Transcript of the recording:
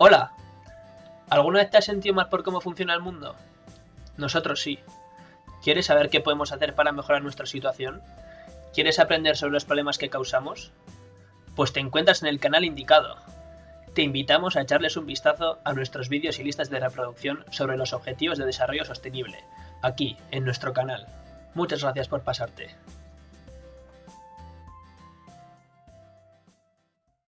Hola. ¿Alguna vez te este has sentido mal por cómo funciona el mundo? Nosotros sí. ¿Quieres saber qué podemos hacer para mejorar nuestra situación? ¿Quieres aprender sobre los problemas que causamos? Pues te encuentras en el canal indicado. Te invitamos a echarles un vistazo a nuestros vídeos y listas de reproducción sobre los objetivos de desarrollo sostenible, aquí, en nuestro canal. Muchas gracias por pasarte.